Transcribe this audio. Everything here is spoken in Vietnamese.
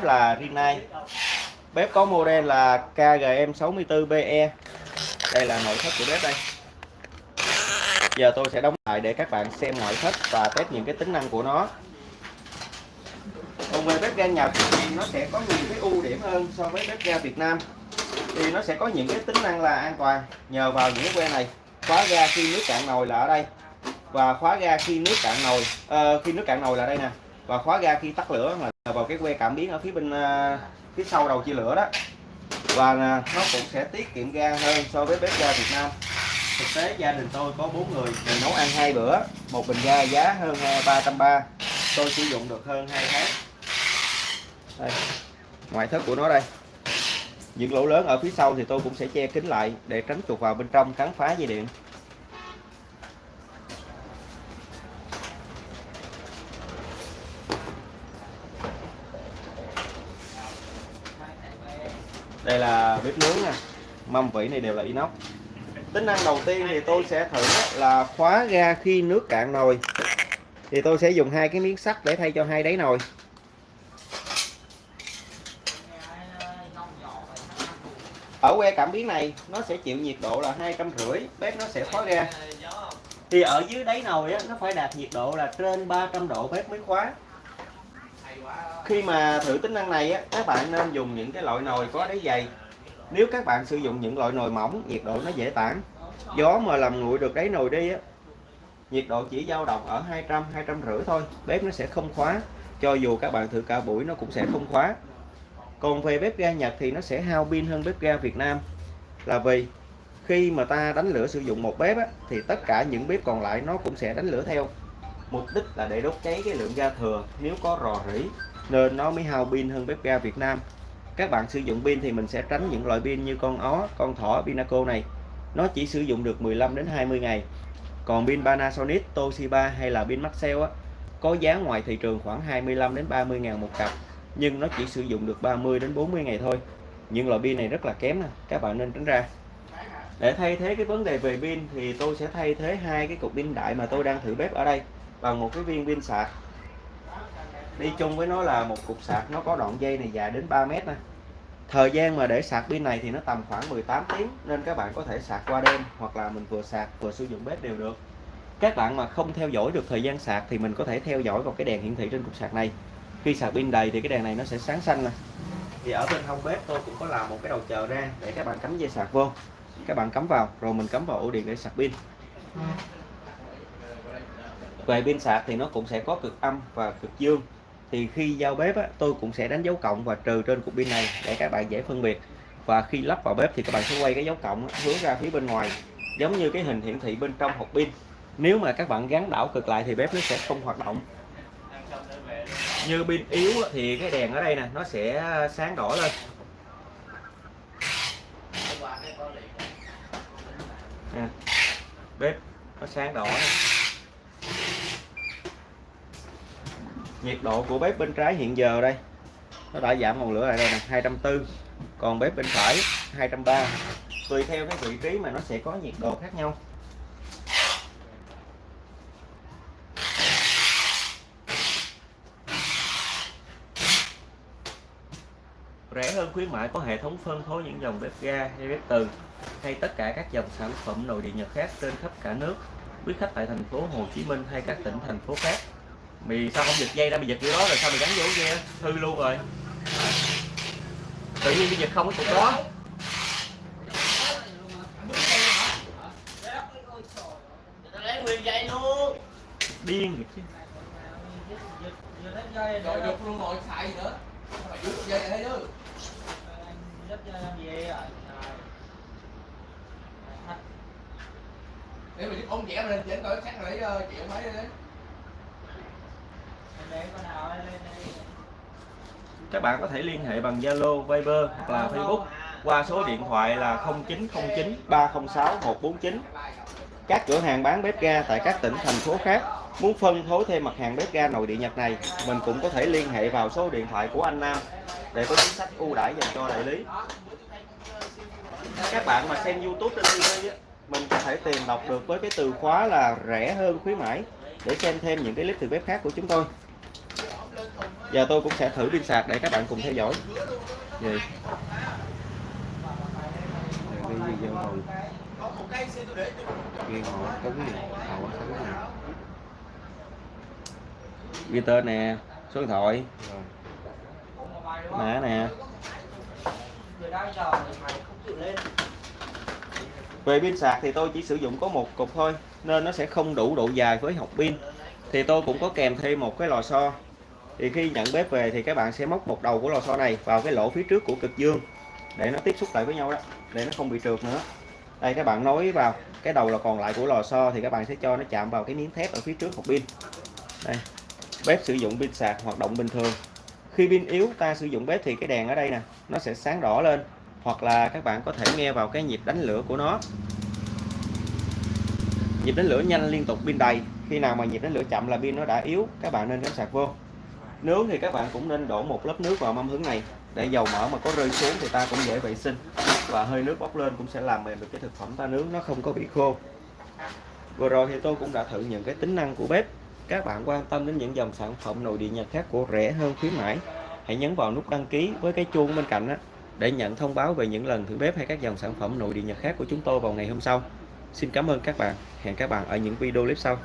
bếp là Rinnai. Bếp có model là KGM 64BE đây là nội thất của bếp đây. Giờ tôi sẽ đóng lại để các bạn xem ngoại thất và test những cái tính năng của nó. Còn về bếp ga Nhật thì nó sẽ có nhiều cái ưu điểm hơn so với bếp ga Việt Nam. Thì nó sẽ có những cái tính năng là an toàn nhờ vào những cái que này. Khóa ga khi nước cạn nồi là ở đây. Và khóa ga khi nước cạn nồi uh, khi nước cạn nồi là đây nè và khóa ga khi tắt lửa là vào cái que cảm biến ở phía bên uh, phía sau đầu chia lửa đó. Và uh, nó cũng sẽ tiết kiệm ga hơn so với bếp ga Việt Nam. Thực tế gia đình tôi có bốn người. Mình nấu ăn hai bữa một bình ga giá hơn ba trăm ba. Tôi sử dụng được hơn hai tháng. Đây ngoại thất của nó đây. Những lỗ lớn ở phía sau thì tôi cũng sẽ che kín lại để tránh chuột vào bên trong cắn phá dây điện đây là bếp nướng nè mâm vỉ này đều là inox. Tính năng đầu tiên thì tôi sẽ thử là khóa ga khi nước cạn nồi. Thì tôi sẽ dùng hai cái miếng sắt để thay cho hai đáy nồi. Ở que cảm biến này nó sẽ chịu nhiệt độ là hai trăm rưỡi bếp nó sẽ khóa ga thì ở dưới đáy nồi á, nó phải đạt nhiệt độ là trên 300 độ bếp mới khóa khi mà thử tính năng này á, các bạn nên dùng những cái loại nồi có đáy dày. Nếu các bạn sử dụng những loại nồi mỏng nhiệt độ nó dễ tản. Gió mà làm nguội được đáy nồi đi á nhiệt độ chỉ dao động ở 200 250 thôi bếp nó sẽ không khóa. Cho dù các bạn thử cả buổi nó cũng sẽ không khóa. Còn về bếp ga Nhật thì nó sẽ hao pin hơn bếp ga Việt Nam. Là vì khi mà ta đánh lửa sử dụng một bếp á, thì tất cả những bếp còn lại nó cũng sẽ đánh lửa theo mục đích là để đốt cháy cái lượng ga thừa nếu có rò rỉ, nên nó mới hao pin hơn bếp ga Việt Nam. Các bạn sử dụng pin thì mình sẽ tránh những loại pin như con ó, con thỏ pinaco này. Nó chỉ sử dụng được 15 đến 20 ngày. Còn pin Panasonic, Toshiba hay là pin Maxell á, có giá ngoài thị trường khoảng 25 đến 30 ngàn một cặp, nhưng nó chỉ sử dụng được 30 đến 40 ngày thôi. Những loại pin này rất là kém nè, các bạn nên tránh ra. Để thay thế cái vấn đề về pin thì tôi sẽ thay thế hai cái cục pin đại mà tôi đang thử bếp ở đây bằng một cái viên pin sạc. Đi chung với nó là một cục sạc, nó có đoạn dây này dài đến 3 mét nè. Thời gian mà để sạc pin này thì nó tầm khoảng 18 tiếng, nên các bạn có thể sạc qua đêm hoặc là mình vừa sạc vừa sử dụng bếp đều được. Các bạn mà không theo dõi được thời gian sạc thì mình có thể theo dõi vào cái đèn hiển thị trên cục sạc này. Khi sạc pin đầy thì cái đèn này nó sẽ sáng xanh nè. Thì ở bên hông bếp tôi cũng có làm một cái đầu chờ ra để các bạn cắm dây sạc vô. Các bạn cắm vào, rồi mình cắm vào ổ điện để sạc pin về pin sạc thì nó cũng sẽ có cực âm và cực dương. Thì khi giao bếp á, tôi cũng sẽ đánh dấu cộng và trừ trên cục pin này để các bạn dễ phân biệt. Và khi lắp vào bếp thì các bạn sẽ quay cái dấu cộng hướng ra phía bên ngoài giống như cái hình hiển thị bên trong hộp pin. Nếu mà các bạn gắn đảo cực lại thì bếp nó sẽ không hoạt động. Như pin yếu thì cái đèn ở đây nè nó sẽ sáng đỏ lên. À, bếp nó sáng đỏ. này. Nhiệt độ của bếp bên trái hiện giờ đây, nó đã giảm ngọn lửa lại đây nè 240 còn bếp bên phải 230 tùy theo cái vị trí mà nó sẽ có nhiệt độ khác nhau. Rẻ hơn khuyến mại có hệ thống phân phối những dòng bếp ga, hay bếp từ, hay tất cả các dòng sản phẩm nội địa Nhật khác trên khắp cả nước. Quý khách tại thành phố Hồ Chí Minh hay các tỉnh thành phố khác mì sao không giật dây ra mày giật vô đó rồi sao mày gắn vô kia hư luôn rồi. Tự nhiên mày giật không cái cục đó. Điên rồi chứ. Rồi được luôn rồi xài gì nữa phải giữ dây đây chứ để mình ông vẽ lên trên coi, chắc lấy ờ, triệu mấy đấy các bạn có thể liên hệ bằng Zalo, Viber hoặc là Facebook qua số điện thoại là 0909 306 149 các cửa hàng bán bếp ga tại các tỉnh thành phố khác muốn phân phối thêm mặt hàng bếp ga nội địa Nhật này mình cũng có thể liên hệ vào số điện thoại của anh Nam để có chính sách ưu đãi dành cho đại lý. Các bạn mà xem YouTube trên TV mình có thể tìm đọc được với cái từ khóa là rẻ hơn khuyến mãi để xem thêm những cái clip từ bếp khác của chúng tôi giờ tôi cũng sẽ thử pin sạc để các bạn cùng theo dõi. Gì đi vô hồi ghi họ họ ghi tên nè, số điện thoại. Mã nè. Về pin sạc thì tôi chỉ sử dụng có một cục thôi, nên nó sẽ không đủ độ dài với học pin. Thì tôi cũng có kèm thêm một cái lò xo thì khi nhận bếp về thì các bạn sẽ móc một đầu của lò xo này vào cái lỗ phía trước của cực dương để nó tiếp xúc lại với nhau đó, để nó không bị trượt nữa. Đây, các bạn nối vào cái đầu là còn lại của lò xo thì các bạn sẽ cho nó chạm vào cái miếng thép ở phía trước hộp pin. Đây, bếp sử dụng pin sạc hoạt động bình thường. Khi pin yếu, ta sử dụng bếp thì cái đèn ở đây nè, nó sẽ sáng đỏ lên, hoặc là các bạn có thể nghe vào cái nhịp đánh lửa của nó. Nhịp đánh lửa nhanh liên tục pin đầy. Khi nào mà nhịp đánh lửa chậm là pin nó đã yếu, các bạn nên cắm sạc vô nướng thì các bạn cũng nên đổ một lớp nước vào mâm hứng này. Để dầu mỡ mà có rơi xuống thì ta cũng dễ vệ sinh. Và hơi nước bốc lên cũng sẽ làm mềm được cái thực phẩm ta nướng, nó không có bị khô. Vừa rồi thì tôi cũng đã thử những cái tính năng của bếp. Các bạn quan tâm đến những dòng sản phẩm nội địa nhật khác của rẻ hơn khuyến mãi, hãy nhấn vào nút đăng ký với cái chuông bên cạnh đó để nhận thông báo về những lần thử bếp hay các dòng sản phẩm nội địa nhật khác của chúng tôi vào ngày hôm sau. Xin cảm ơn các bạn. Hẹn các bạn ở những video clip sau.